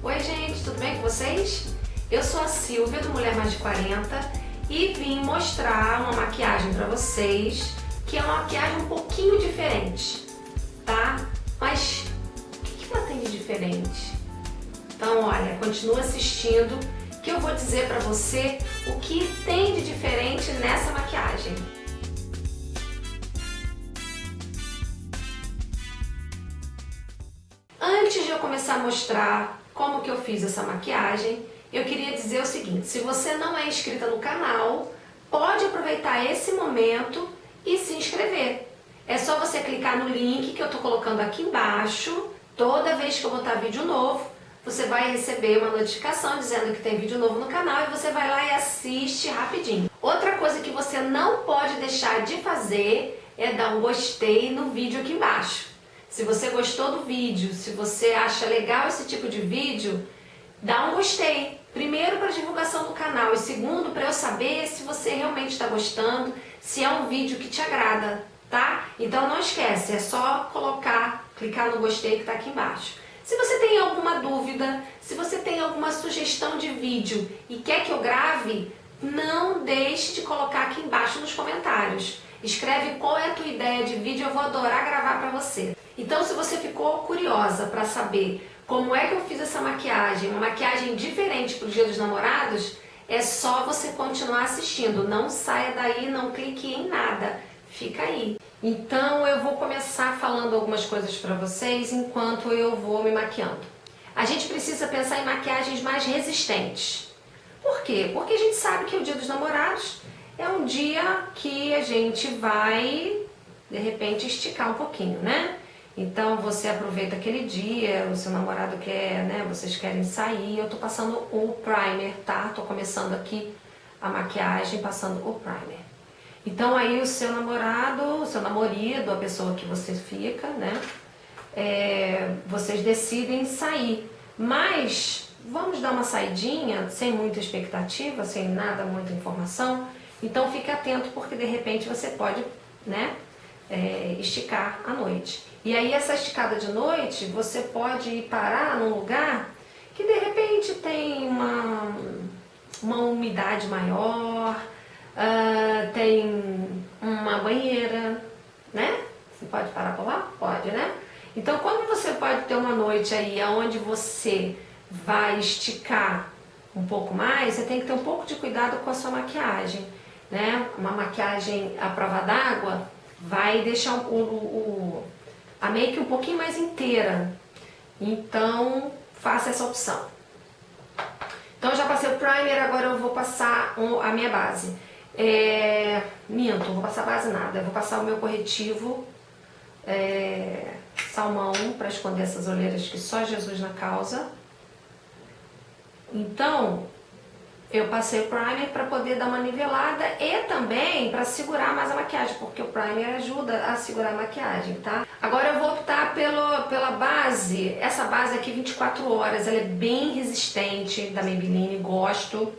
Oi gente, tudo bem com vocês? Eu sou a Silvia do Mulher Mais de 40 e vim mostrar uma maquiagem pra vocês que é uma maquiagem um pouquinho diferente, tá? Mas o que ela tem de diferente? Então olha, continua assistindo que eu vou dizer pra você o que tem de diferente nessa maquiagem. Antes de eu começar a mostrar como que eu fiz essa maquiagem, eu queria dizer o seguinte, se você não é inscrita no canal, pode aproveitar esse momento e se inscrever. É só você clicar no link que eu estou colocando aqui embaixo, toda vez que eu botar vídeo novo, você vai receber uma notificação dizendo que tem vídeo novo no canal e você vai lá e assiste rapidinho. Outra coisa que você não pode deixar de fazer é dar um gostei no vídeo aqui embaixo. Se você gostou do vídeo, se você acha legal esse tipo de vídeo, dá um gostei. Primeiro para divulgação do canal e segundo para eu saber se você realmente está gostando, se é um vídeo que te agrada, tá? Então não esquece, é só colocar, clicar no gostei que está aqui embaixo. Se você tem alguma dúvida, se você tem alguma sugestão de vídeo e quer que eu grave, não deixe de colocar aqui embaixo nos comentários. Escreve qual é a tua ideia de vídeo, eu vou adorar gravar para você. Então se você ficou curiosa para saber como é que eu fiz essa maquiagem, uma maquiagem diferente para o dia dos namorados, é só você continuar assistindo. Não saia daí, não clique em nada. Fica aí. Então eu vou começar falando algumas coisas para vocês enquanto eu vou me maquiando. A gente precisa pensar em maquiagens mais resistentes. Por quê? Porque a gente sabe que o dia dos namorados é um dia que a gente vai, de repente, esticar um pouquinho, né? Então você aproveita aquele dia, o seu namorado quer, né, vocês querem sair, eu tô passando o primer, tá? Tô começando aqui a maquiagem passando o primer. Então aí o seu namorado, o seu namorado, a pessoa que você fica, né, é, vocês decidem sair. Mas vamos dar uma saidinha, sem muita expectativa, sem nada, muita informação. Então fique atento porque de repente você pode, né, é, esticar à noite. E aí essa esticada de noite, você pode ir parar num lugar que de repente tem uma, uma umidade maior, uh, tem uma banheira, né? Você pode parar por lá? Pode, né? Então quando você pode ter uma noite aí onde você vai esticar um pouco mais, você tem que ter um pouco de cuidado com a sua maquiagem, né? Uma maquiagem à prova d'água vai deixar o, o, a make um pouquinho mais inteira. Então, faça essa opção. Então, já passei o primer, agora eu vou passar a minha base. É, minto, não vou passar base nada. Eu vou passar o meu corretivo é, salmão para esconder essas olheiras que só Jesus na causa. Então, eu passei o primer para poder dar uma nivelada e também para segurar mais a maquiagem, porque o primer ajuda a segurar a maquiagem, tá? Agora eu vou optar pelo, pela base, essa base aqui 24 horas, ela é bem resistente, da Maybelline, gosto,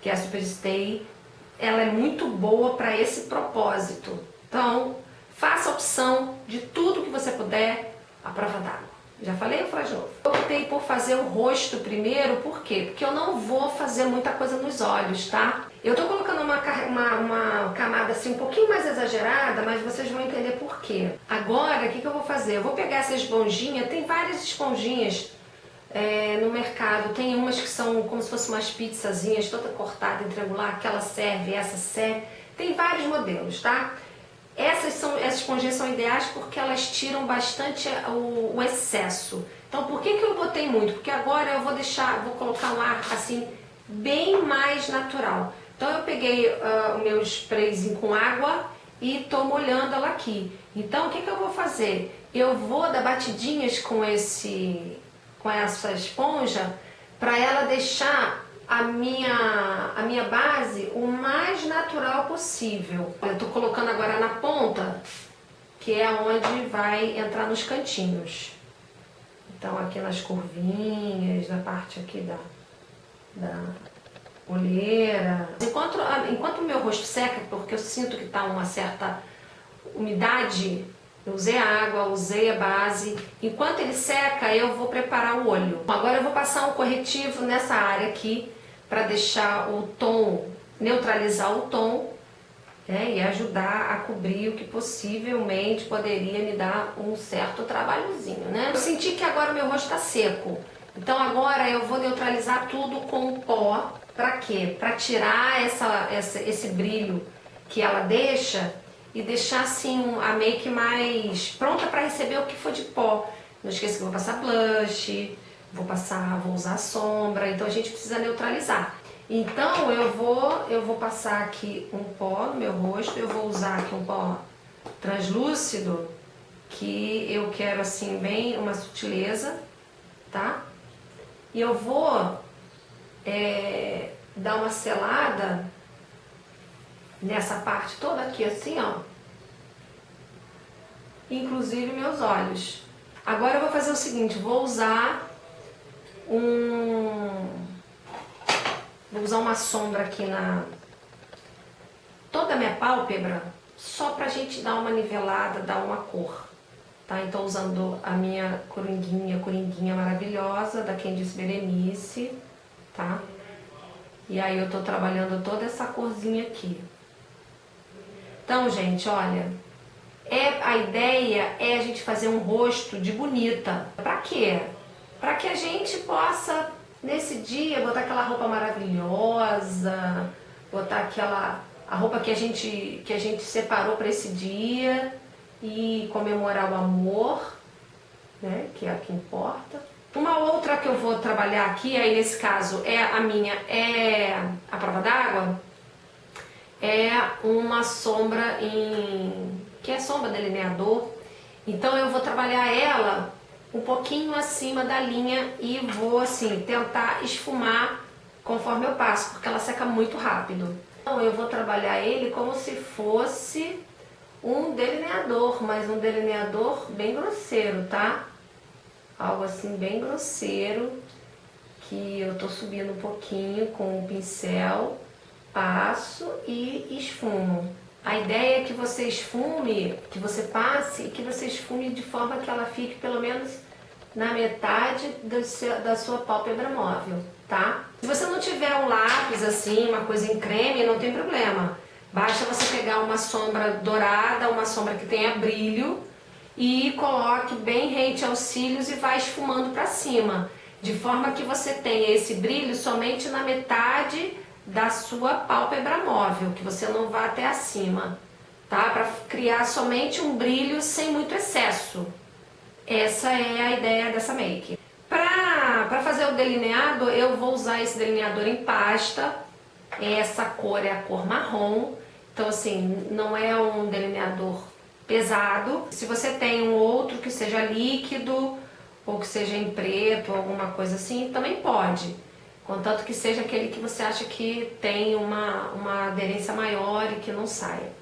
que é a Superstay. Ela é muito boa para esse propósito. Então, faça a opção de tudo que você puder à prova d'água. Já falei falar de novo? Optei por fazer o rosto primeiro, por quê? Porque eu não vou fazer muita coisa nos olhos, tá? Eu tô colocando uma, uma, uma camada assim um pouquinho mais exagerada, mas vocês vão entender por quê. Agora, o que, que eu vou fazer? Eu vou pegar essa esponjinha, tem várias esponjinhas é, no mercado. Tem umas que são como se fossem umas pizzazinhas, toda cortada em triangular, aquela serve, essa serve. Tem vários modelos, tá? Essas, são, essas esponjinhas são ideais porque elas tiram bastante o, o, excesso. Então por que, que eu botei muito? Porque agora eu vou deixar, vou colocar um ar assim bem mais natural. Então eu peguei uh, o meu sprayzinho com água e estou molhando ela aqui. Então o que, que eu vou fazer? Eu vou dar batidinhas com, esse, com essa esponja para ela deixar a minha, a minha base o mais natural possível. Eu estou colocando agora na ponta, que é onde vai entrar nos cantinhos. Então aqui nas curvinhas, na parte aqui da, da olheira. Enquanto, enquanto o meu rosto seca, porque eu sinto que está uma certa umidade Eu usei água, usei a base. Enquanto ele seca, eu vou preparar o olho. Agora eu vou passar um corretivo nessa área aqui para deixar o tom, neutralizar o tom né, e ajudar a cobrir o que possivelmente poderia me dar um certo trabalhozinho, né? Eu senti que agora meu rosto está seco, então agora eu vou neutralizar tudo com pó, para quê? Para tirar essa, essa, esse brilho que ela deixa e deixar assim a make mais pronta para receber o que for de pó. Não esqueça que eu vou passar blush, vou passar, vou usar sombra, então a gente precisa neutralizar. Então eu vou, eu vou passar aqui um pó no meu rosto, eu vou usar aqui um pó translúcido, que eu quero assim bem uma sutileza, tá? E eu vou é, dar uma selada nessa parte toda aqui assim, ó. Inclusive meus olhos. Agora eu vou fazer o seguinte, vou usar um Vou usar uma sombra aqui na... Toda a minha pálpebra, só pra gente dar uma nivelada, dar uma cor. Tá? Então usando a minha coringuinha, coringuinha maravilhosa da Candice Berenice, tá? E aí eu tô trabalhando toda essa corzinha aqui. Então, gente, olha, é, a ideia é a gente fazer um rosto de bonita. Pra quê? Pra que a gente possa Nesse dia, botar aquela roupa maravilhosa, botar aquela a roupa que a gente, que a gente separou para esse dia e comemorar o amor, né, que é o que importa. Uma outra que eu vou trabalhar aqui, aí nesse caso é a minha, é a prova d'água, é uma sombra em, que é sombra delineador, então eu vou trabalhar ela um pouquinho acima da linha e vou assim tentar esfumar conforme eu passo, porque ela seca muito rápido. Então eu vou trabalhar ele como se fosse um delineador, mas um delineador bem grosseiro, tá? Algo assim bem grosseiro, que eu tô subindo um pouquinho com o pincel, passo e esfumo. A ideia é que você esfume, que você passe e que você esfume de forma que ela fique pelo menos na metade seu, da sua pálpebra móvel, tá? Se você não tiver um lápis assim, uma coisa em creme, não tem problema. Basta você pegar uma sombra dourada, uma sombra que tenha brilho e coloque bem rente aos cílios e vai esfumando para cima, de forma que você tenha esse brilho somente na metade da sua pálpebra móvel, que você não vá até acima, tá? Para criar somente um brilho sem muito excesso. Essa é a ideia dessa make. Para fazer o delineado, eu vou usar esse delineador em pasta. Essa cor é a cor marrom. Então, assim, não é um delineador pesado. Se você tem um outro que seja líquido, ou que seja em preto, alguma coisa assim, também pode. Contanto que seja aquele que você acha que tem uma, uma aderência maior e que não saia.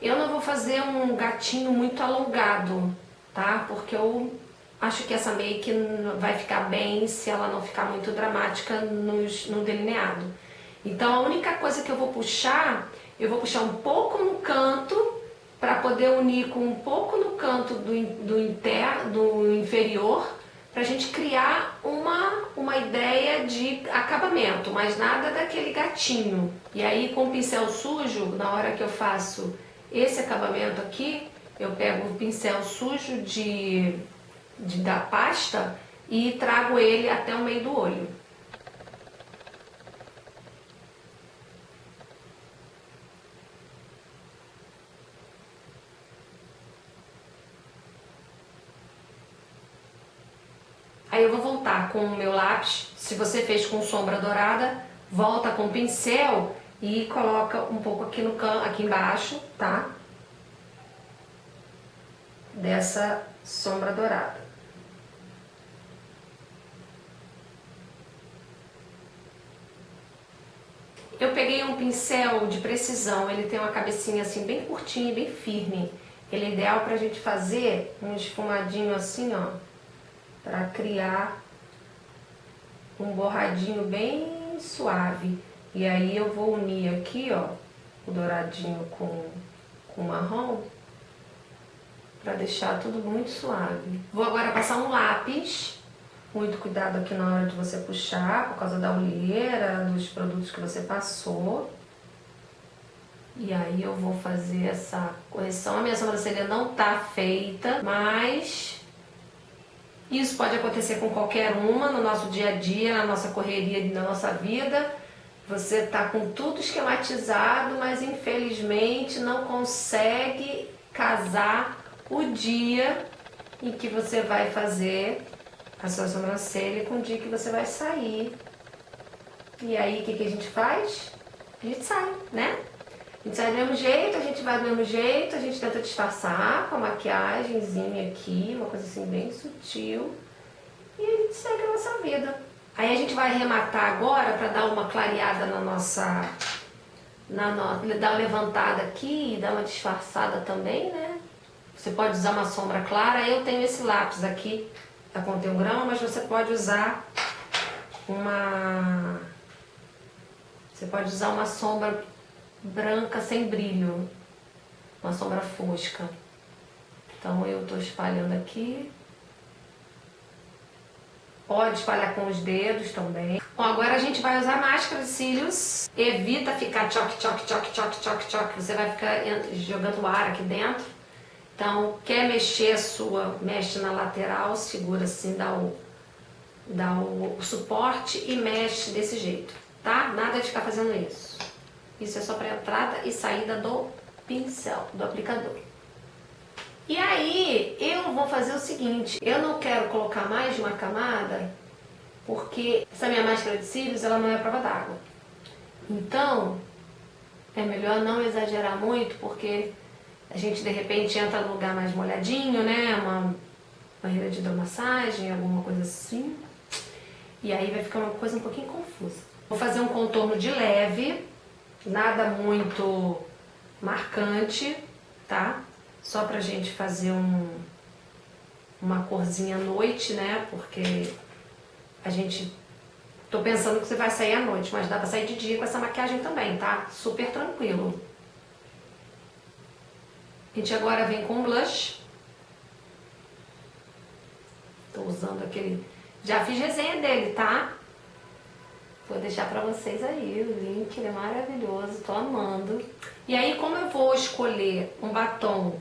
Eu não vou fazer um gatinho muito alongado, tá? Porque eu acho que essa make vai ficar bem se ela não ficar muito dramática nos, no delineado. Então a única coisa que eu vou puxar, eu vou puxar um pouco no canto para poder unir com um pouco no canto do, do, inter, do inferior para a gente criar uma, uma ideia de acabamento, mas nada daquele gatinho. E aí com o pincel sujo, na hora que eu faço esse acabamento aqui, eu pego o pincel sujo de, de, da pasta e trago ele até o meio do olho. Aí eu vou voltar com o meu lápis, se você fez com sombra dourada, volta com o pincel e coloca um pouco aqui, no can, aqui embaixo, tá? Dessa sombra dourada. Eu peguei um pincel de precisão, ele tem uma cabecinha assim bem curtinha e bem firme. Ele é ideal pra gente fazer um esfumadinho assim, ó, pra criar um borradinho bem suave. E aí eu vou unir aqui, ó, o douradinho com, com o marrom, pra deixar tudo muito suave. Vou agora passar um lápis, muito cuidado aqui na hora de você puxar, por causa da olheira, dos produtos que você passou. E aí eu vou fazer essa correção. A minha sobrancelha não tá feita, mas isso pode acontecer com qualquer uma no nosso dia a dia, na nossa correria, na nossa vida. Você tá com tudo esquematizado, mas infelizmente não consegue casar o dia em que você vai fazer a sua sobrancelha com o dia que você vai sair. E aí, o que, que a gente faz? A gente sai, né? Gente sai do mesmo jeito, a gente vai do mesmo jeito, a gente tenta disfarçar com a maquiagemzinha aqui, uma coisa assim bem sutil. E a gente segue a nossa vida. Aí a gente vai arrematar agora para dar uma clareada na nossa... Na no, dar uma levantada aqui e dar uma disfarçada também, né? Você pode usar uma sombra clara. Eu tenho esse lápis aqui da Contém um Grão, mas você pode usar uma... Você pode usar uma sombra branca sem brilho, uma sombra fosca. Então eu estou espalhando aqui. Pode espalhar com os dedos também. Bom, agora a gente vai usar máscara de cílios. Evita ficar choque, choque, choque, choque, choque, choque. Você vai ficar jogando ar aqui dentro. Então, quer mexer a sua, mexe na lateral, segura assim, dá o, dá o, o suporte e mexe desse jeito, tá? Nada de ficar fazendo isso. Isso é só para entrada e saída do pincel, do aplicador. E aí, eu vou fazer o seguinte, eu não quero colocar mais de uma camada, porque essa minha máscara de cílios, ela não é prova d'água. Então, é melhor não exagerar muito, porque a gente de repente entra no lugar mais molhadinho, né? Uma banheira de hidromassagem, alguma coisa assim. E aí vai ficar uma coisa um pouquinho confusa. Vou fazer um contorno de leve, nada muito marcante, tá? Só pra gente fazer um, uma corzinha à noite, né? Porque a gente... Tô pensando que você vai sair à noite, mas dá pra sair de dia com essa maquiagem também, tá? Super tranquilo. A gente agora vem com blush. Tô usando aquele... Já fiz resenha dele, tá? Vou deixar pra vocês aí o link, ele é maravilhoso, tô amando. E aí, como eu vou escolher um batom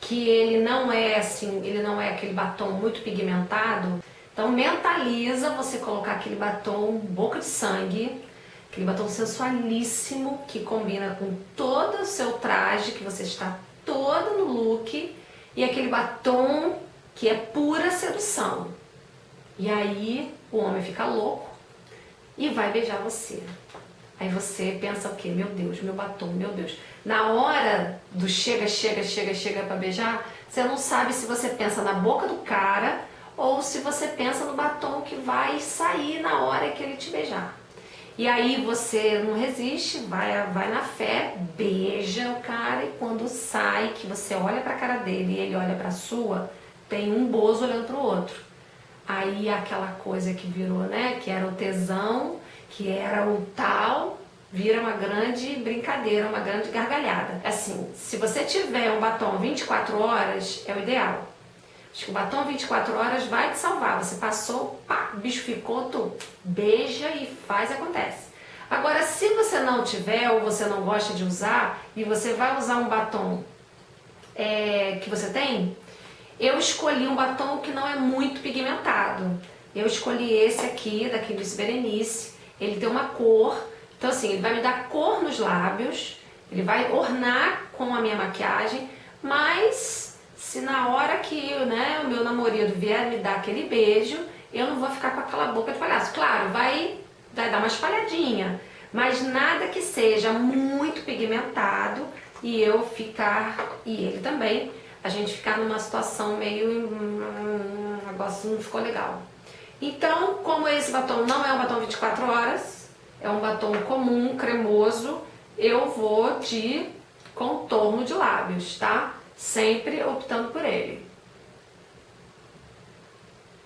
que ele não é assim, ele não é aquele batom muito pigmentado, então mentaliza você colocar aquele batom boca de sangue, aquele batom sensualíssimo que combina com todo o seu traje, que você está toda no look, e aquele batom que é pura sedução. E aí o homem fica louco, e vai beijar você. Aí você pensa o quê? Meu Deus, meu batom, meu Deus. Na hora do chega, chega, chega, chega pra beijar, você não sabe se você pensa na boca do cara ou se você pensa no batom que vai sair na hora que ele te beijar. E aí você não resiste, vai, vai na fé, beija o cara e quando sai, que você olha pra cara dele e ele olha pra sua, tem um bozo olhando pro outro. Aí aquela coisa que virou, né, que era o tesão, que era o tal, vira uma grande brincadeira, uma grande gargalhada. Assim, se você tiver um batom 24 horas, é o ideal. Acho que o batom 24 horas vai te salvar. Você passou, pá, o bicho ficou, tu beija e faz, acontece. Agora, se você não tiver ou você não gosta de usar e você vai usar um batom é, que você tem, eu escolhi um batom que não é muito pigmentado. Eu escolhi esse aqui, da Candice Berenice. Ele tem uma cor, então assim, ele vai me dar cor nos lábios, ele vai ornar com a minha maquiagem, mas se na hora que né, o meu namorado vier me dar aquele beijo, eu não vou ficar com aquela boca de palhaço. Claro, vai, vai dar uma espalhadinha, mas nada que seja muito pigmentado e eu ficar, e ele também, a gente ficar numa situação meio... Hum, o negócio não ficou legal. Então, como esse batom não é um batom 24 horas, é um batom comum, cremoso, eu vou de contorno de lábios, tá? Sempre optando por ele.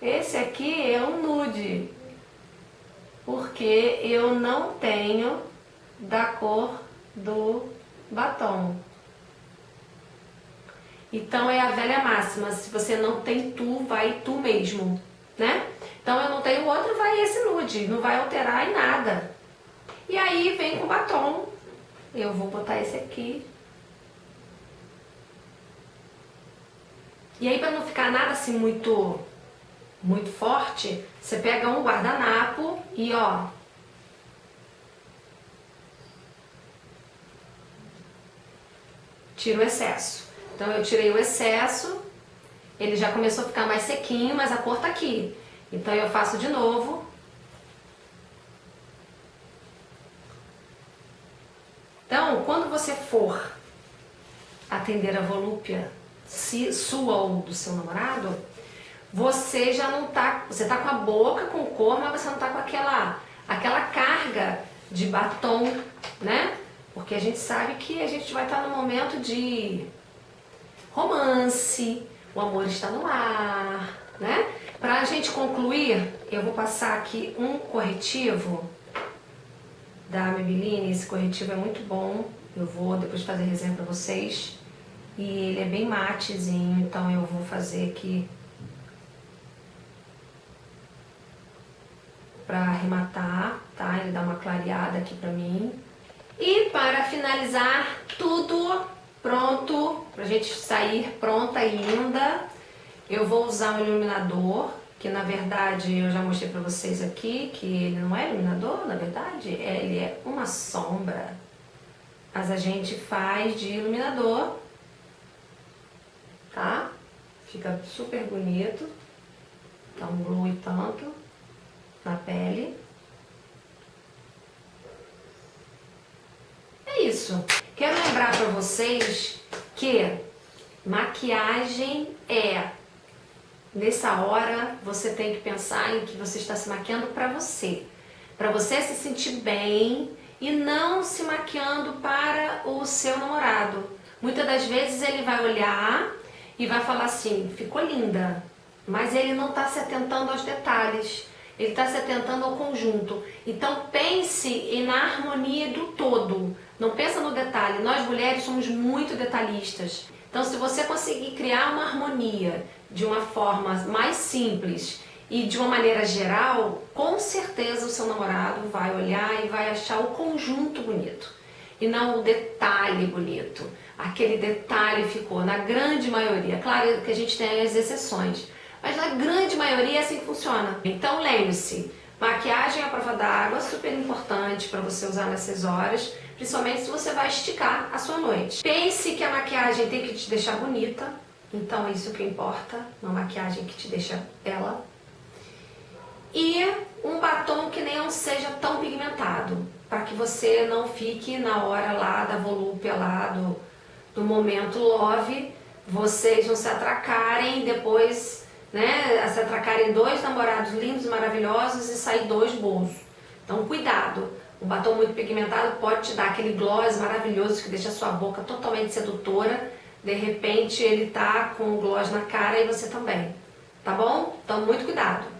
Esse aqui é um nude. porque eu não tenho da cor do batom. Então é a velha máxima, se você não tem tu, vai tu mesmo, né? Então eu não tenho outro, vai esse nude, não vai alterar em nada. E aí vem com batom, eu vou botar esse aqui. E aí para não ficar nada assim muito, muito forte, você pega um guardanapo e ó, tira o excesso. Então eu tirei o excesso, ele já começou a ficar mais sequinho, mas a cor tá aqui. Então eu faço de novo. Então, quando você for atender a volúpia se, sua ou do seu namorado, você já não tá, você tá com a boca com cor, mas você não tá com aquela, aquela carga de batom, né? Porque a gente sabe que a gente vai estar no momento de romance, o amor está no ar, né? Para a gente concluir, eu vou passar aqui um corretivo da Maybelline. Esse corretivo é muito bom. Eu vou depois fazer resenha para vocês. E ele é bem matezinho, então eu vou fazer aqui para arrematar, tá? Ele dá uma clareada aqui para mim. E para finalizar tudo pronto, pra gente sair pronta e linda, eu vou usar um iluminador, que na verdade eu já mostrei pra vocês aqui, que ele não é iluminador, na verdade, ele é uma sombra. Mas a gente faz de iluminador, tá? Fica super bonito, dá um glow e tanto na pele. Isso. Quero lembrar para vocês que maquiagem é... Nessa hora, você tem que pensar em que você está se maquiando para você. Para você se sentir bem e não se maquiando para o seu namorado. Muitas das vezes ele vai olhar e vai falar assim, ficou linda, mas ele não está se atentando aos detalhes. Ele está se atentando ao conjunto. Então pense na harmonia do todo. Não pensa no detalhe. Nós mulheres somos muito detalhistas. Então se você conseguir criar uma harmonia de uma forma mais simples e de uma maneira geral, com certeza o seu namorado vai olhar e vai achar o conjunto bonito. E não o detalhe bonito. Aquele detalhe ficou, na grande maioria. Claro que a gente tem as exceções mas na grande maioria é assim que funciona. Então lembre-se, maquiagem à prova d'água, super importante para você usar nessas horas, principalmente se você vai esticar a sua noite. Pense que a maquiagem tem que te deixar bonita, então é isso que importa, uma maquiagem que te deixa bela. E um batom que nem seja tão pigmentado, para que você não fique na hora lá da volúpia lá do, do momento love, vocês não se atracarem depois né, se atracarem dois namorados lindos, maravilhosos e sair dois bolsos. Então cuidado, o batom muito pigmentado pode te dar aquele gloss maravilhoso que deixa a sua boca totalmente sedutora, de repente ele tá com o gloss na cara e você também, tá bom? Então muito cuidado.